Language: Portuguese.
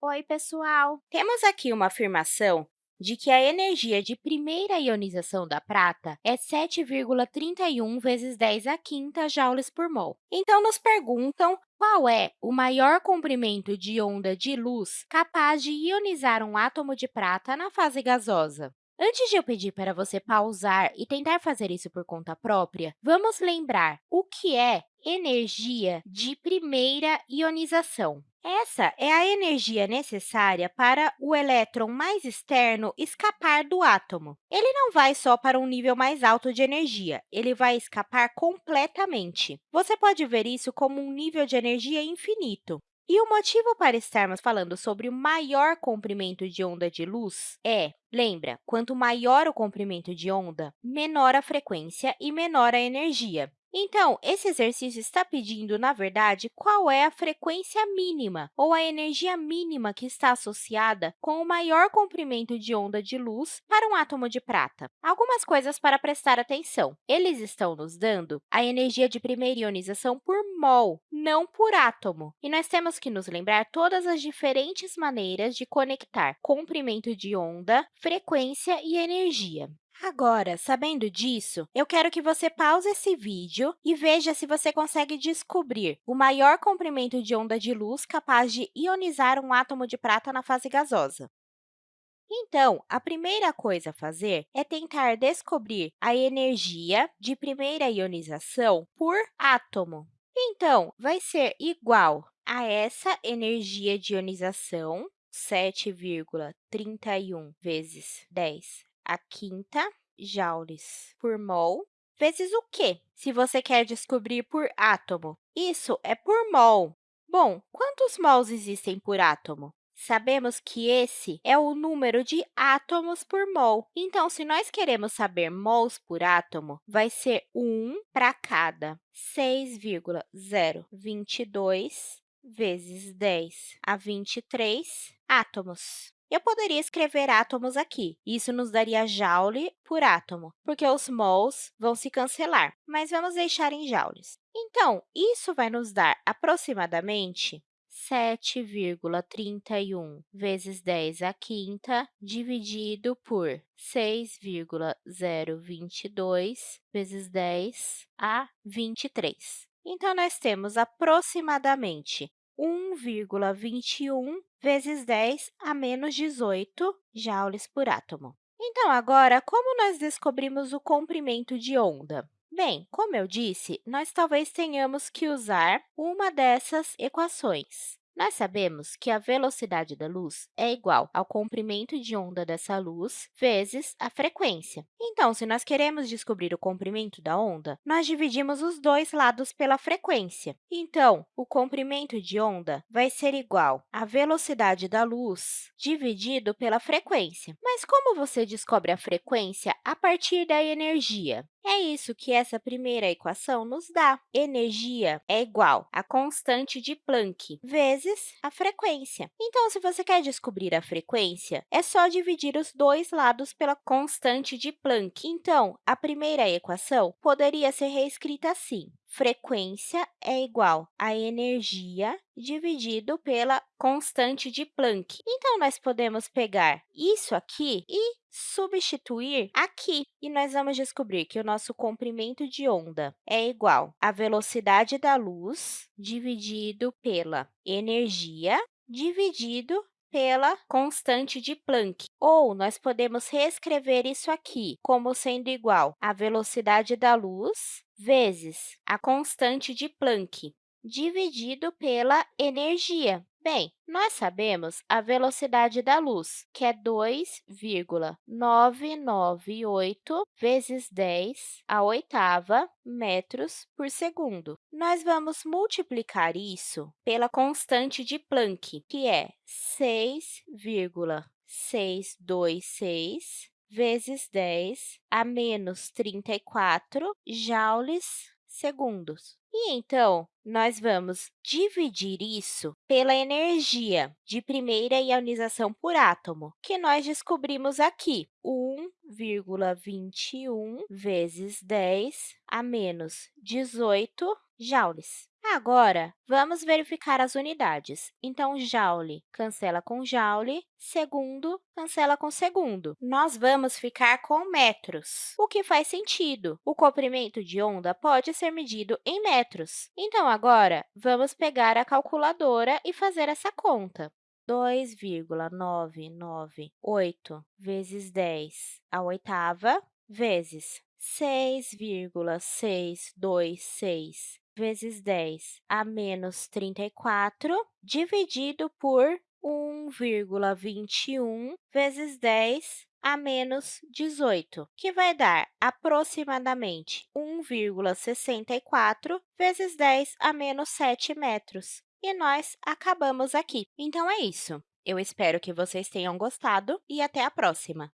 Oi, pessoal! Temos aqui uma afirmação de que a energia de primeira ionização da prata é 7,31 vezes 10 a quinta joules por mol. Então, nos perguntam qual é o maior comprimento de onda de luz capaz de ionizar um átomo de prata na fase gasosa. Antes de eu pedir para você pausar e tentar fazer isso por conta própria, vamos lembrar o que é energia de primeira ionização. Essa é a energia necessária para o elétron mais externo escapar do átomo. Ele não vai só para um nível mais alto de energia, ele vai escapar completamente. Você pode ver isso como um nível de energia infinito. E o motivo para estarmos falando sobre o maior comprimento de onda de luz é, lembra, quanto maior o comprimento de onda, menor a frequência e menor a energia. Então, esse exercício está pedindo, na verdade, qual é a frequência mínima, ou a energia mínima que está associada com o maior comprimento de onda de luz para um átomo de prata. Algumas coisas para prestar atenção. Eles estão nos dando a energia de primeira ionização por mol, não por átomo. E nós temos que nos lembrar todas as diferentes maneiras de conectar comprimento de onda, frequência e energia. Agora, sabendo disso, eu quero que você pause esse vídeo e veja se você consegue descobrir o maior comprimento de onda de luz capaz de ionizar um átomo de prata na fase gasosa. Então, a primeira coisa a fazer é tentar descobrir a energia de primeira ionização por átomo. Então, vai ser igual a essa energia de ionização, 7,31 vezes 10 a quinta joules por mol, vezes o quê? Se você quer descobrir por átomo, isso é por mol. Bom, quantos mols existem por átomo? Sabemos que esse é o número de átomos por mol. Então, se nós queremos saber mols por átomo, vai ser 1 para cada 6,022 vezes 10 a 23 átomos. Eu poderia escrever átomos aqui. Isso nos daria joule por átomo, porque os mols vão se cancelar, mas vamos deixar em joules. Então, isso vai nos dar aproximadamente 7,31 vezes 10 à quinta dividido por 6,022 vezes 10 a 23. Então, nós temos aproximadamente 1,21 vezes 10 a menos 18 joules por átomo. Então, agora, como nós descobrimos o comprimento de onda? Bem, como eu disse, nós talvez tenhamos que usar uma dessas equações. Nós sabemos que a velocidade da luz é igual ao comprimento de onda dessa luz vezes a frequência. Então, se nós queremos descobrir o comprimento da onda, nós dividimos os dois lados pela frequência. Então, o comprimento de onda vai ser igual à velocidade da luz dividido pela frequência. Mas como você descobre a frequência a partir da energia? É isso que essa primeira equação nos dá. Energia é igual a constante de Planck vezes a frequência. Então, se você quer descobrir a frequência, é só dividir os dois lados pela constante de Planck. Então, a primeira equação poderia ser reescrita assim. Frequência é igual a energia dividido pela constante de Planck. Então, nós podemos pegar isso aqui e substituir aqui. E nós vamos descobrir que o nosso comprimento de onda é igual à velocidade da luz dividido pela energia dividido pela constante de Planck. Ou nós podemos reescrever isso aqui como sendo igual à velocidade da luz vezes a constante de Planck, dividido pela energia. Bem, nós sabemos a velocidade da luz, que é 2,998 vezes 10 a oitava metros por segundo. Nós vamos multiplicar isso pela constante de Planck, que é 6,626 vezes 10 a menos 34 joules segundos. E, então, nós vamos dividir isso pela energia de primeira ionização por átomo, que nós descobrimos aqui, 1,21 vezes 10 a menos 18 joules. Agora, vamos verificar as unidades. Então, joule cancela com joule, segundo cancela com segundo. Nós vamos ficar com metros, o que faz sentido. O comprimento de onda pode ser medido em metros. Então, agora, vamos pegar a calculadora e fazer essa conta. 2,998 vezes 10 à oitava, vezes 6,626 vezes 10 a menos 34, dividido por 1,21 vezes 10 a menos 18, que vai dar aproximadamente 1,64 vezes 10 a menos 7 metros. E nós acabamos aqui. Então, é isso. Eu espero que vocês tenham gostado e até a próxima!